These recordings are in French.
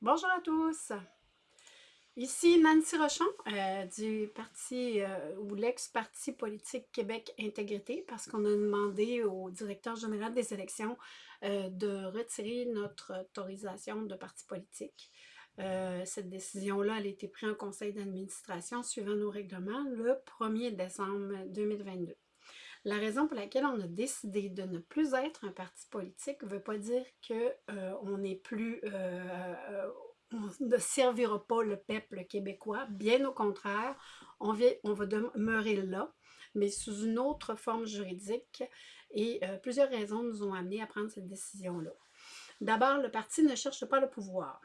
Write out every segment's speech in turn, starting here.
Bonjour à tous! Ici Nancy Rochon euh, du parti euh, ou l'ex-parti politique Québec Intégrité parce qu'on a demandé au directeur général des élections euh, de retirer notre autorisation de parti politique. cette décision-là, elle a été prise en conseil d'administration suivant nos règlements le 1er décembre 2022. La raison pour laquelle on a décidé de ne plus être un parti politique ne veut pas dire qu'on euh, euh, euh, ne servira pas le peuple québécois. Bien au contraire, on, on va demeurer là, mais sous une autre forme juridique. Et plusieurs raisons nous ont amenés à prendre cette décision-là. D'abord, le parti ne cherche pas le pouvoir.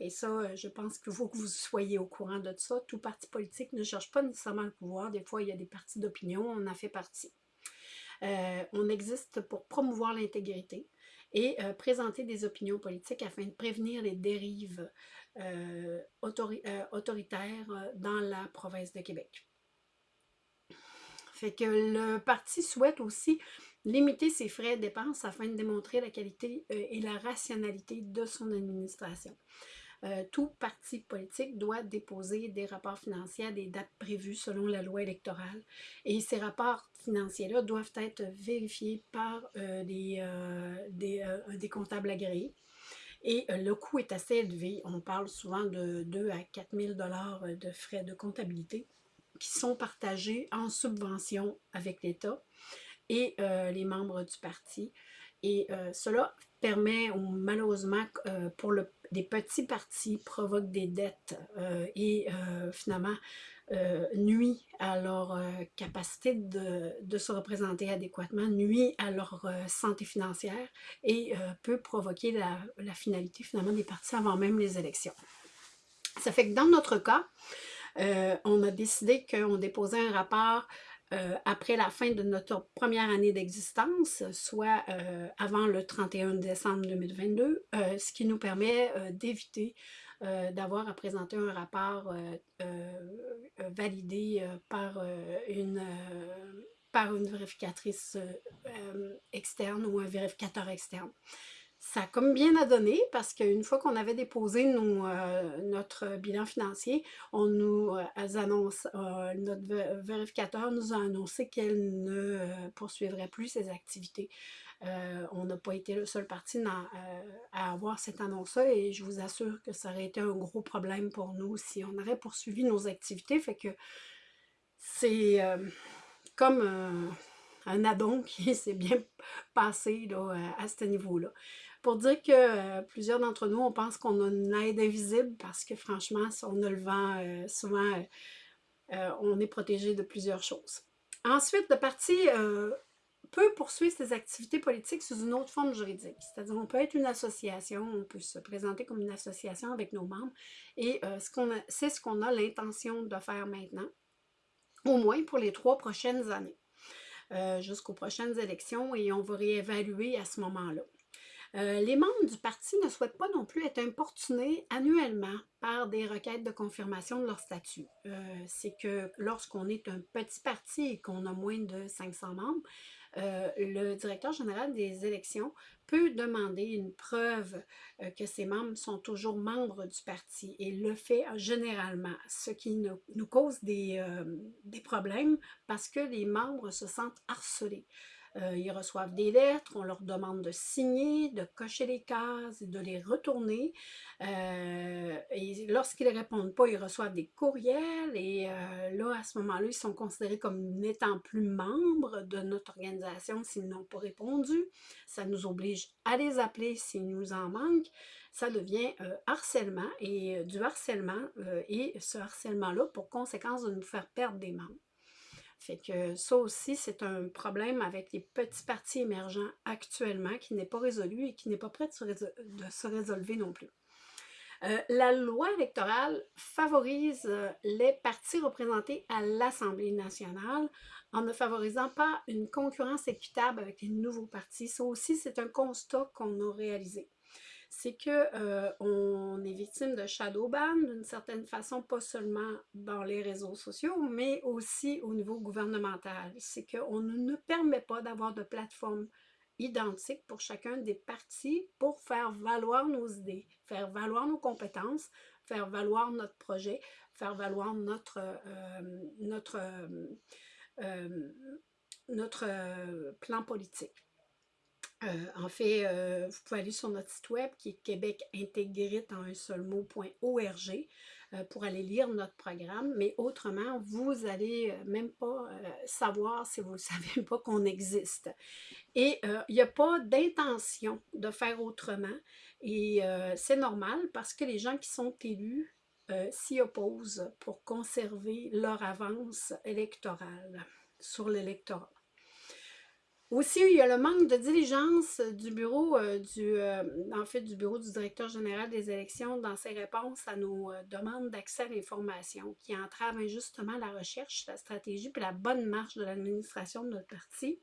Et ça, je pense qu'il faut que vous soyez au courant de ça. Tout parti politique ne cherche pas nécessairement le pouvoir. Des fois, il y a des partis d'opinion, on en fait partie. Euh, on existe pour promouvoir l'intégrité et euh, présenter des opinions politiques afin de prévenir les dérives euh, autoritaires dans la province de Québec. Fait que le parti souhaite aussi limiter ses frais de dépenses afin de démontrer la qualité et la rationalité de son administration. Euh, tout parti politique doit déposer des rapports financiers à des dates prévues selon la loi électorale. Et ces rapports financiers-là doivent être vérifiés par euh, des, euh, des, comptables agréés. Et le coût est assez élevé. On parle souvent de 2 à 4 000 de frais de comptabilité qui sont partagés en subvention avec l'État et les membres du parti. Et cela permet, malheureusement, pour le des petits partis provoquent des dettes euh, et euh, finalement euh, nuit à leur capacité de, se représenter adéquatement, nuit à leur santé financière et peut provoquer la, finalité finalement des partis avant même les élections. Ça fait que dans notre cas, on a décidé qu'on déposait un rapport euh, après la fin de notre première année d'existence, soit euh, avant le 31 décembre 2022, euh, ce qui nous permet d'éviter d'avoir à présenter un rapport validé par, une, par une vérificatrice externe ou un vérificateur externe ça a comme bien à donner parce qu'une fois qu'on avait déposé euh, notre bilan financier, on nous euh, annonce, euh, notre vérificateur nous a annoncé qu'elle ne poursuivrait plus ses activités. on n'a pas été le seul parti à avoir cette annonce-là et je vous assure que ça aurait été un gros problème pour nous si on aurait poursuivi nos activités. Fait que c'est comme un addon qui s'est bien passé à ce niveau-là. Pour dire que euh, plusieurs d'entre nous, on pense qu'on a une aide invisible parce que franchement, si on a le vent, euh, souvent, euh, on est protégé de plusieurs choses. Ensuite, le parti peut poursuivre ses activités politiques sous une autre forme juridique. C'est-à-dire, on peut être une association, on peut se présenter comme une association avec nos membres, et c'est ce qu'on a l'intention de faire maintenant, au moins pour les trois prochaines années, jusqu'aux prochaines élections, et on va réévaluer à ce moment-là. Euh, les membres du parti ne souhaitent pas non plus être importunés annuellement par des requêtes de confirmation de leur statut. Euh, c'est que lorsqu'on est un petit parti et qu'on a moins de 500 membres, euh, le directeur général des élections peut demander une preuve que ses membres sont toujours membres du parti et le fait généralement, ce qui nous, cause des, des problèmes parce que les membres se sentent harcelés. Euh, ils reçoivent des lettres, on leur demande de signer, de cocher les cases, de les retourner. Euh, lorsqu'ils ne répondent pas, ils reçoivent des courriels et euh, là, à ce moment-là, ils sont considérés comme n'étant plus membres de notre organisation s'ils n'ont pas répondu. Ça nous oblige à les appeler s'ils nous en manquent. Ça devient harcèlement et du harcèlement et ce harcèlement-là pour conséquence de nous faire perdre des membres. Fait que ça aussi, c'est un problème avec les petits partis émergents actuellement qui n'est pas résolu et qui n'est pas prêt de se, résolver non plus. Euh, la loi électorale favorise euh, les partis représentés à l'Assemblée nationale en ne favorisant pas une concurrence équitable avec les nouveaux partis. Ça aussi, c'est un constat qu'on a réalisé c'est qu'on euh, est victime de shadow ban d'une certaine façon, pas seulement dans les réseaux sociaux, mais aussi au niveau gouvernemental. C'est qu'on ne nous permet pas d'avoir de plateforme identiques pour chacun des partis pour faire valoir nos idées, faire valoir nos compétences, faire valoir notre projet, faire valoir notre, euh, euh, notre plan politique. En fait, vous pouvez aller sur notre site web qui est Québec intégré en un seul mot.org. Euh, pour aller lire notre programme, mais autrement, vous n'allez euh, même pas euh, savoir si vous ne savez pas qu'on existe. Et il n'y a pas d'intention de faire autrement, et c'est normal parce que les gens qui sont élus s'y opposent pour conserver leur avance électorale sur l'électorat. Aussi, il y a le manque de diligence du bureau euh, du, euh, en fait, du bureau du directeur général des élections dans ses réponses à nos euh, demandes d'accès à l'information qui entravent injustement la recherche, la stratégie et la bonne marche de l'administration de notre parti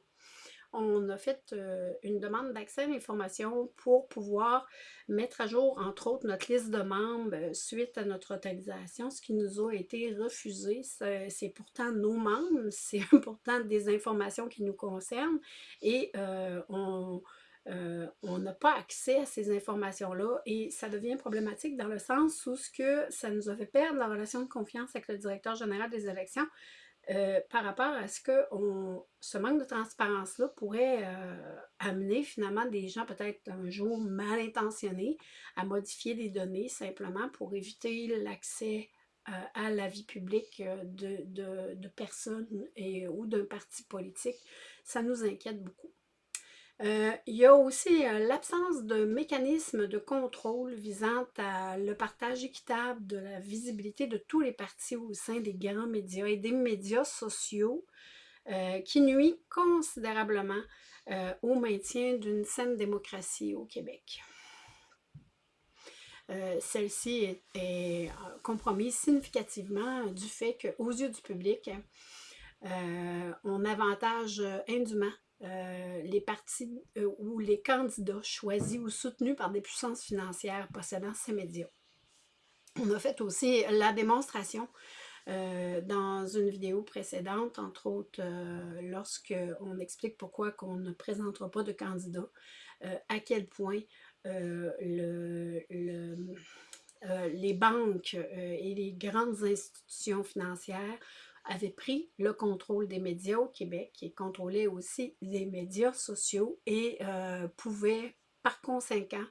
on a fait euh, une demande d'accès à l'information pour pouvoir mettre à jour, entre autres, notre liste de membres euh, suite à notre autorisation, ce qui nous a été refusé. C'est pourtant nos membres, c'est pourtant des informations qui nous concernent et euh, on n'a pas accès à ces informations-là et ça devient problématique dans le sens où ce ça nous a fait perdre la relation de confiance avec le directeur général des élections euh, par rapport à ce que ce manque de transparence-là pourrait euh, amener finalement des gens peut-être un jour mal intentionnés à modifier des données simplement pour éviter l'accès euh, à la vie publique de, personnes ou d'un parti politique. Ça nous inquiète beaucoup. Euh, il y a aussi euh, l'absence de mécanismes de contrôle visant à le partage équitable de la visibilité de tous les partis au sein des grands médias et des médias sociaux euh, qui nuit considérablement au maintien d'une saine démocratie au Québec. Celle-ci est, est, compromise significativement du fait qu'aux yeux du public, on avantage indûment euh, les partis euh, ou les candidats choisis ou soutenus par des puissances financières possédant ces médias. On a fait aussi la démonstration euh, dans une vidéo précédente, entre autres lorsqu'on explique pourquoi on ne présentera pas de candidat, à quel point le, les banques et les grandes institutions financières avait pris le contrôle des médias au Québec et contrôlait aussi les médias sociaux et euh, pouvait par conséquent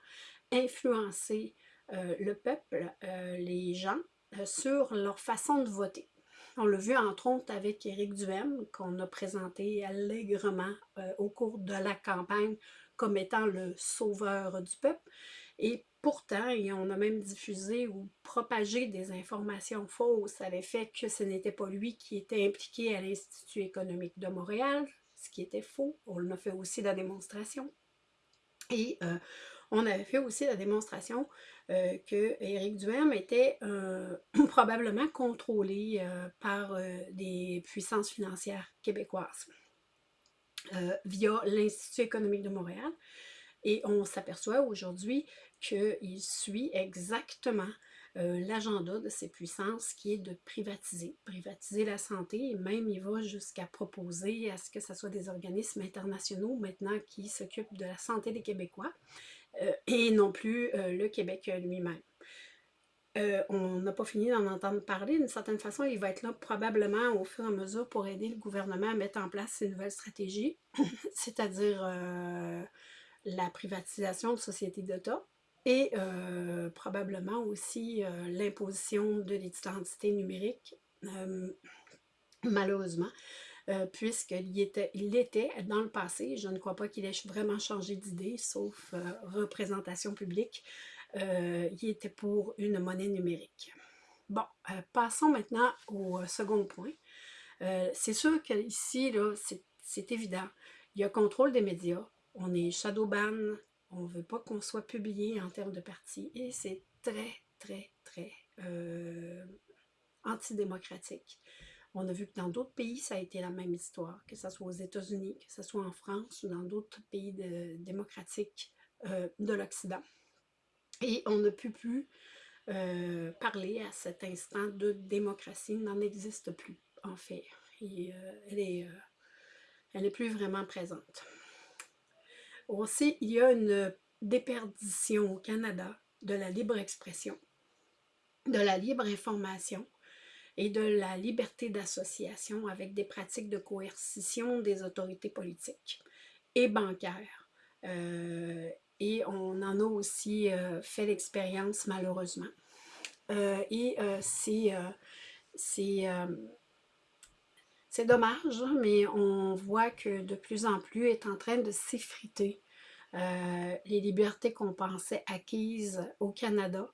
influencer euh, le peuple, euh, les gens, sur leur façon de voter. On l'a vu entre autres avec Éric Duhem, qu'on a présenté allègrement au cours de la campagne comme étant le sauveur du peuple. Et pourtant, on a même diffusé ou propagé des informations fausses à l'effet que ce n'était pas lui qui était impliqué à l'Institut économique de Montréal, ce qui était faux. On a fait aussi la démonstration. Et euh, on avait fait aussi la démonstration euh, que Éric Duhem était euh, probablement contrôlé par des puissances financières québécoises via l'Institut économique de Montréal. Et on s'aperçoit aujourd'hui qu'il suit exactement euh, l'agenda de ces puissances qui est de privatiser, privatiser la santé et même il va jusqu'à proposer à ce que ce soit des organismes internationaux maintenant qui s'occupent de la santé des Québécois euh, et non plus euh, le Québec lui-même. on n'a pas fini d'en entendre parler. D'une certaine façon, il va être là probablement au fur et à mesure pour aider le gouvernement à mettre en place ces nouvelles stratégies, c'est-à-dire la privatisation de sociétés d'État et probablement aussi l'imposition de l'identité numérique, malheureusement, puisqu'il était, il dans le passé, je ne crois pas qu'il ait vraiment changé d'idée, sauf représentation publique, il était pour une monnaie numérique. Bon, passons maintenant au second point. c'est sûr qu'ici, c'est évident, il y a contrôle des médias, on est shadowban, on veut pas qu'on soit publié en termes de parti et c'est très, très, très euh, antidémocratique. On a vu que dans d'autres pays, ça a été la même histoire, que ce soit aux États-Unis, que ce soit en France ou dans d'autres pays démocratiques euh, de l'Occident. Et on ne peut plus euh, parler à cet instant de démocratie, n'en existe plus, en fait. Elle, est, elle n'est plus vraiment présente. Aussi, il y a une déperdition au Canada de la libre expression, de la libre information et de la liberté d'association avec des pratiques de coercition des autorités politiques et bancaires. Euh, et on en a aussi euh, fait l'expérience malheureusement. Euh, et c'est c'est dommage, hein, mais on voit que de plus en plus est en train de s'effriter les libertés qu'on pensait acquises au Canada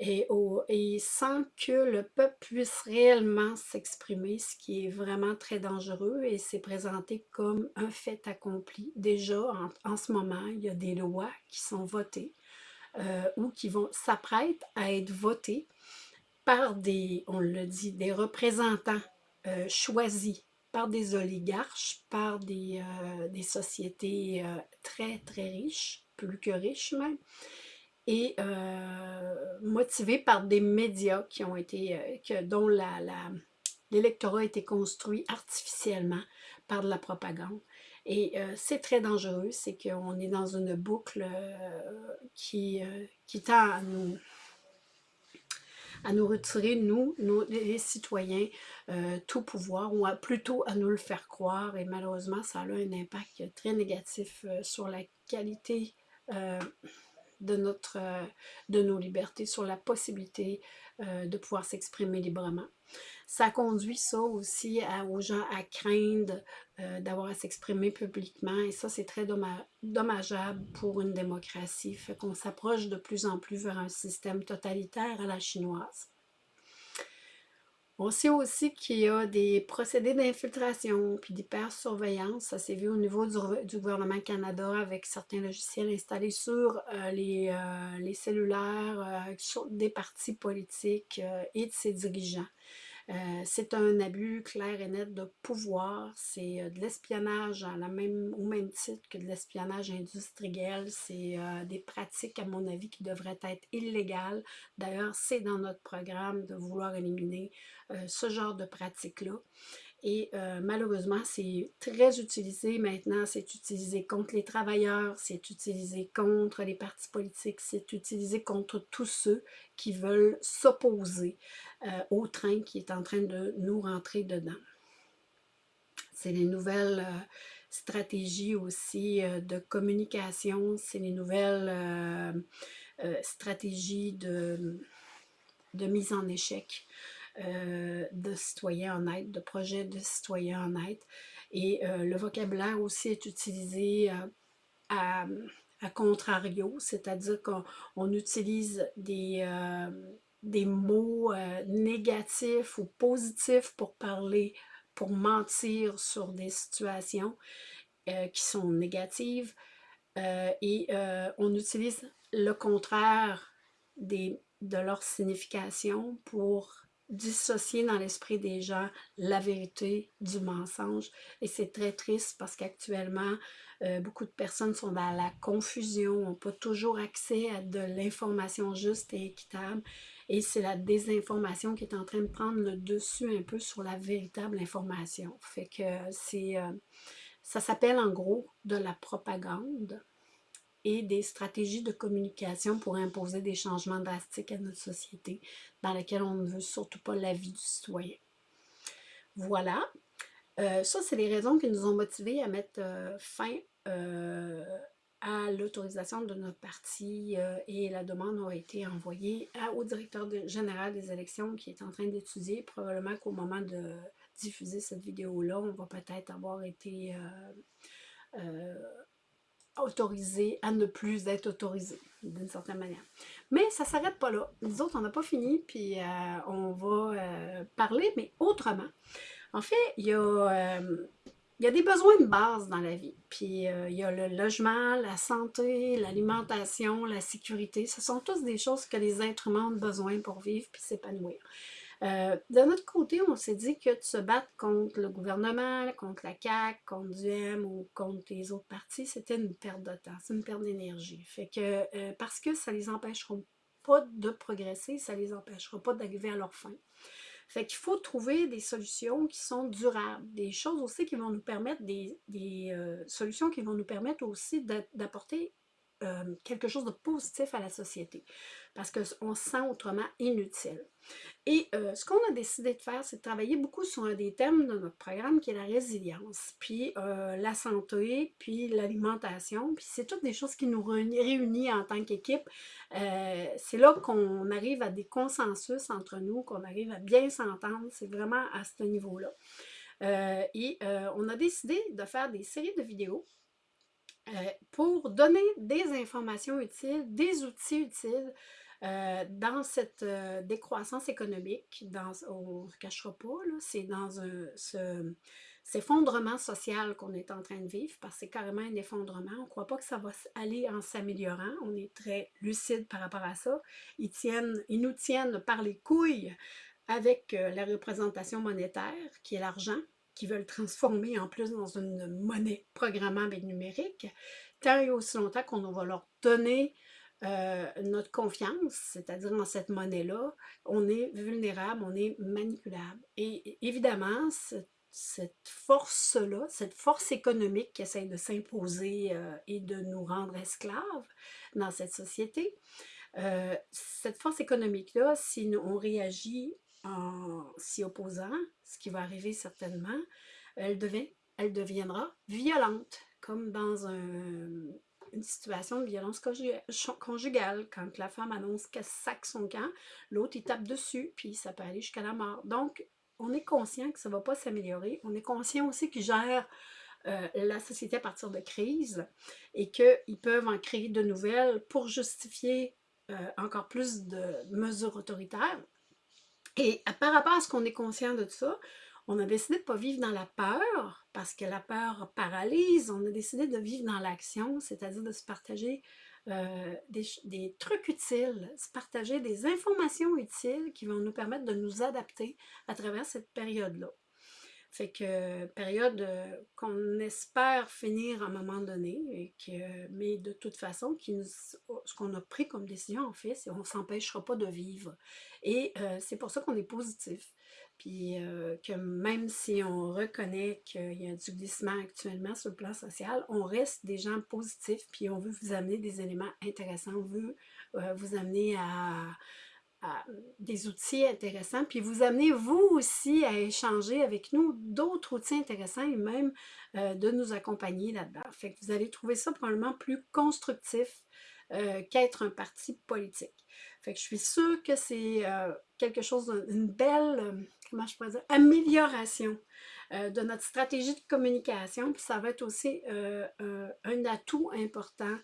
et, et, sans que le peuple puisse réellement s'exprimer, ce qui est vraiment très dangereux et c'est présenté comme un fait accompli. Déjà, en, ce moment, il y a des lois qui sont votées euh, ou qui vont s'apprêter à être votées par des, on le dit, des représentants euh, choisis par des oligarches, par des, euh, des sociétés très, très riches, plus que riches même, et euh, motivé par des médias qui ont été, euh, que, dont l'électorat a été construit artificiellement par de la propagande. Et euh, c'est très dangereux, c'est qu'on est dans une boucle qui, qui tend à nous, à nous retirer, nous, les citoyens, tout pouvoir, ou plutôt à nous le faire croire. Et malheureusement, ça a un impact très négatif sur la qualité de, notre, euh, de nos libertés, sur la possibilité euh, de pouvoir s'exprimer librement. Ça conduit ça aussi aux gens à craindre euh, d'avoir à s'exprimer publiquement et ça c'est très dommageable pour une démocratie. Fait qu'on s'approche de plus en plus vers un système totalitaire à la chinoise. On sait aussi qu'il y a des procédés d'infiltration puis d'hypersurveillance. Ça s'est vu au niveau du, gouvernement Canada avec certains logiciels installés sur euh, les, euh, les, cellulaires euh, des partis politiques et de ses dirigeants. Euh, c'est un abus clair et net de pouvoir. C'est euh, de l'espionnage au même titre que de l'espionnage industriel. C'est euh, des pratiques, à mon avis, qui devraient être illégales. D'ailleurs, c'est dans notre programme de vouloir éliminer ce genre de pratiques-là. Et euh, malheureusement, c'est très utilisé maintenant. C'est utilisé contre les travailleurs, c'est utilisé contre les partis politiques, c'est utilisé contre tous ceux qui veulent s'opposer euh, au train qui est en train de nous rentrer dedans. C'est les nouvelles euh, stratégies aussi de communication, c'est les nouvelles stratégies de, de mise en échec euh, de citoyens honnêtes, de projets de citoyens honnêtes. Et euh, le vocabulaire aussi est utilisé euh, à, contrario, c'est-à-dire qu'on utilise des, des mots négatifs ou positifs pour parler, pour mentir sur des situations qui sont négatives. et on utilise le contraire des, de leur signification pour dissocier dans l'esprit des gens la vérité du mensonge. Et c'est très triste parce qu'actuellement, euh, beaucoup de personnes sont dans la confusion, n'ont pas toujours accès à de l'information juste et équitable. Et c'est la désinformation qui est en train de prendre le dessus un peu sur la véritable information. Fait que c'est... Euh, ça s'appelle en gros de la propagande et des stratégies de communication pour imposer des changements drastiques à notre société dans laquelle on ne veut surtout pas la vie du citoyen. Voilà. Euh, ça, c'est les raisons qui nous ont motivés à mettre euh, fin euh, à l'autorisation de notre parti et la demande a été envoyée au directeur général des élections qui est en train d'étudier. Probablement qu'au moment de diffuser cette vidéo-là, on va peut-être avoir été autorisé à ne plus être autorisé, d'une certaine manière. Mais ça ne s'arrête pas là. Nous autres, on n'a pas fini, puis euh, on va euh, parler, mais autrement. En fait, il y, euh, y a des besoins de base dans la vie. Puis il y a le logement, la santé, l'alimentation, la sécurité. Ce sont tous des choses que les êtres humains ont besoin pour vivre puis s'épanouir. Euh, de notre côté, on s'est dit que de se battre contre le gouvernement, contre la CAQ, contre DUEM ou contre les autres partis, c'était une perte de temps, c'est une perte d'énergie. Fait que, euh, parce que ça les empêchera pas de progresser, ça les empêchera pas d'arriver à leur fin. Fait qu'il faut trouver des solutions qui sont durables, des choses aussi qui vont nous permettre, des, euh, solutions qui vont nous permettre aussi d'apporter euh, quelque chose de positif à la société, parce qu'on se sent autrement inutile. Et euh, ce qu'on a décidé de faire, c'est de travailler beaucoup sur un des thèmes de notre programme qui est la résilience, puis euh, la santé, puis l'alimentation, puis c'est toutes des choses qui nous réunissent en tant qu'équipe. c'est là qu'on arrive à des consensus entre nous, qu'on arrive à bien s'entendre, c'est vraiment à ce niveau-là. et on a décidé de faire des séries de vidéos euh, pour donner des informations utiles, des outils utiles euh, dans cette euh, décroissance économique, dans, on ne se cachera pas, c'est dans un, ce, cet effondrement social qu'on est en train de vivre, parce que c'est carrément un effondrement. On ne croit pas que ça va aller en s'améliorant. On est très lucide par rapport à ça. Ils, tiennent, ils nous tiennent par les couilles avec la représentation monétaire, qui est l'argent, qui veulent transformer en plus dans une monnaie programmable et numérique, tant et aussi longtemps qu'on va leur donner euh, notre confiance, c'est-à-dire dans cette monnaie-là, on est vulnérable, on est manipulable. Et évidemment, cette, force-là, cette force économique qui essaie de s'imposer euh, et de nous rendre esclaves dans cette société, euh, cette force économique-là, si on réagit en s'y opposant, ce qui va arriver certainement, elle, devient, elle deviendra violente, comme dans une situation de violence conjugale, quand la femme annonce qu'elle sac son camp, l'autre il tape dessus, puis ça peut aller jusqu'à la mort. Donc, on est conscient que ça ne va pas s'améliorer. On est conscient aussi qu'ils gèrent euh, la société à partir de crises et qu'ils peuvent en créer de nouvelles pour justifier euh, encore plus de mesures autoritaires. Et par rapport à ce qu'on est conscient de tout ça, on a décidé de ne pas vivre dans la peur, parce que la peur paralyse. On a décidé de vivre dans l'action, c'est-à-dire de se partager euh, des, des, trucs utiles, se partager des informations utiles qui vont nous permettre de nous adapter à travers cette période-là. Fait que période euh, qu'on espère finir à un moment donné, et que, mais de toute façon, qui ce qu'on a pris comme décision, en fait, c'est qu'on ne s'empêchera pas de vivre. Et euh, c'est pour ça qu'on est positif. Puis euh, que même si on reconnaît qu'il y a du glissement actuellement sur le plan social, on reste des gens positifs, puis on veut vous amener des éléments intéressants, on veut vous amener à des outils intéressants, puis vous amenez vous aussi à échanger avec nous d'autres outils intéressants et même euh, de nous accompagner là-dedans. Fait que vous allez trouver ça probablement plus constructif euh, qu'être un parti politique. Fait que je suis sûre que c'est euh, quelque chose d'une belle, comment je pourrais dire, amélioration de notre stratégie de communication, puis ça va être aussi un atout important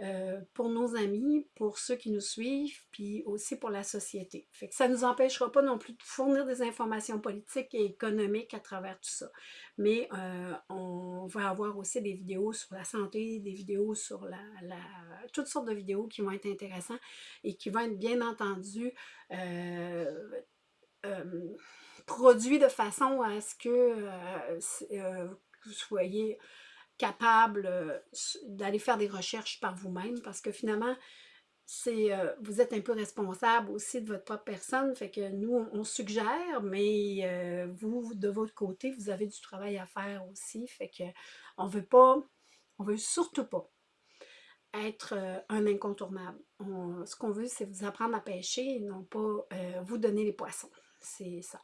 euh, pour nos amis, pour ceux qui nous suivent, puis aussi pour la société. Fait ça ne nous empêchera pas non plus de fournir des informations politiques et économiques à travers tout ça. Mais euh, on va avoir aussi des vidéos sur la santé, des vidéos sur la, toutes sortes de vidéos qui vont être intéressantes et qui vont être bien entendu euh, produits de façon à ce que vous soyez capable euh, d'aller faire des recherches par vous-même parce que finalement, c'est euh, vous êtes un peu responsable aussi de votre propre personne, fait que nous, on, suggère, mais euh, vous, de votre côté, vous avez du travail à faire aussi, fait que on veut pas, on veut surtout pas être un incontournable. ce qu'on veut, c'est vous apprendre à pêcher et non pas vous donner les poissons. C'est ça.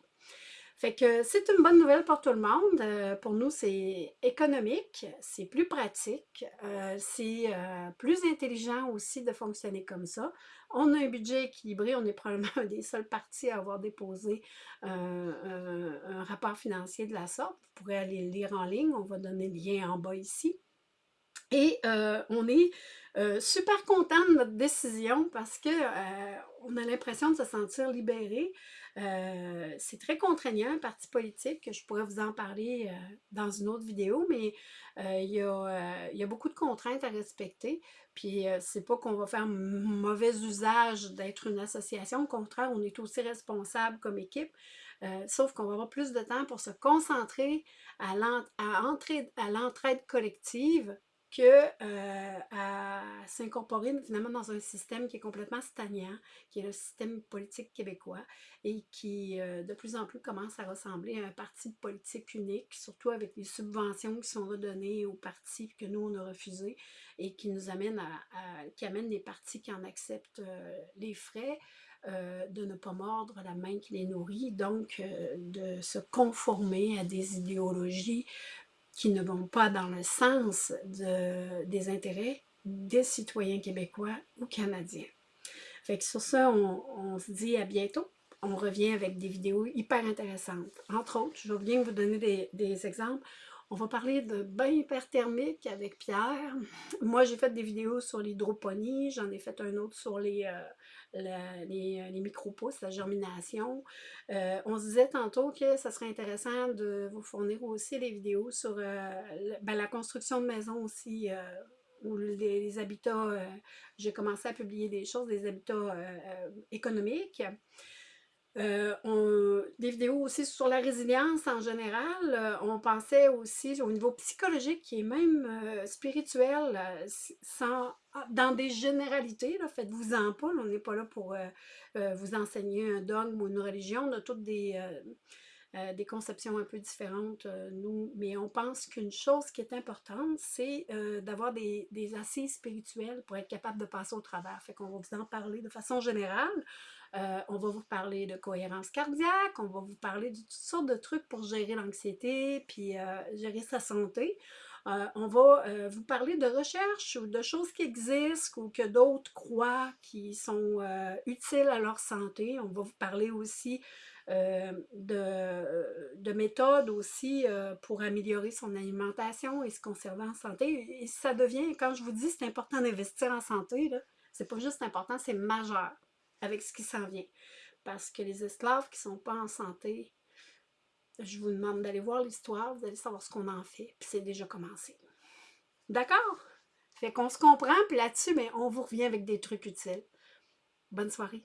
Fait que c'est une bonne nouvelle pour tout le monde. Euh, pour nous, c'est économique, c'est plus pratique, euh, c'est euh, plus intelligent aussi de fonctionner comme ça. On a un budget équilibré, on est probablement un des seuls partis à avoir déposé un rapport financier de la sorte. Vous pourrez aller le lire en ligne, on va donner le lien en bas ici. Et on est super content de notre décision parce qu'on a l'impression de se sentir libéré. Euh, c'est très contraignant, un parti politique, je pourrais vous en parler euh, dans une autre vidéo, mais euh, il, y a, beaucoup de contraintes à respecter. Puis c'est pas qu'on va faire mauvais usage d'être une association, au contraire, on est aussi responsable comme équipe, sauf qu'on va avoir plus de temps pour se concentrer à l'entraide collective que à s'incorporer finalement dans un système qui est complètement stagnant, qui est le système politique québécois et qui de plus en plus commence à ressembler à un parti politique unique, surtout avec les subventions qui sont redonnées aux partis que nous on a refusés et qui nous amènent à, qui amènent les partis qui en acceptent les frais. de ne pas mordre la main qui les nourrit, donc de se conformer à des idéologies qui ne vont pas dans le sens de, des intérêts des citoyens québécois ou canadiens. Fait que sur ça, on, se dit à bientôt. On revient avec des vidéos hyper intéressantes. Entre autres, je viens vous donner des exemples. On va parler de bain hyperthermique avec Pierre. Moi, j'ai fait des vidéos sur l'hydroponie. J'en ai fait un autre sur les, euh, les, les micro-pousses, la germination. Euh, on se disait tantôt que ça serait intéressant de vous fournir aussi les vidéos sur euh, ben, la construction de maisons aussi, ou les, habitats. j'ai commencé à publier des choses, des habitats économiques. Euh, des vidéos aussi sur la résilience en général. Euh, on pensait aussi au niveau psychologique et même euh, spirituel, sans, ah, dans des généralités. Faites-vous-en pas, on n'est pas là pour vous enseigner un dogme ou une religion. On a toutes des, des conceptions un peu différentes, nous. Mais on pense qu'une chose qui est importante, c'est d'avoir des, des assises spirituelles pour être capable de passer au travers. Fait qu'on va vous en parler de façon générale. Euh, on va vous parler de cohérence cardiaque, on va vous parler de toutes sortes de trucs pour gérer l'anxiété, puis euh, gérer sa santé. Euh, on va vous parler de recherche ou de choses qui existent ou que d'autres croient qui sont utiles à leur santé. On va vous parler aussi de, de, méthodes aussi pour améliorer son alimentation et se conserver en santé. Et ça devient, quand je vous dis c'est important d'investir en santé, c'est pas juste important, c'est majeur avec ce qui s'en vient. Parce que les esclaves qui ne sont pas en santé, je vous demande d'aller voir l'histoire, vous allez savoir ce qu'on en fait, puis c'est déjà commencé. D'accord? Fait qu'on se comprend, puis là-dessus, mais on vous revient avec des trucs utiles. Bonne soirée.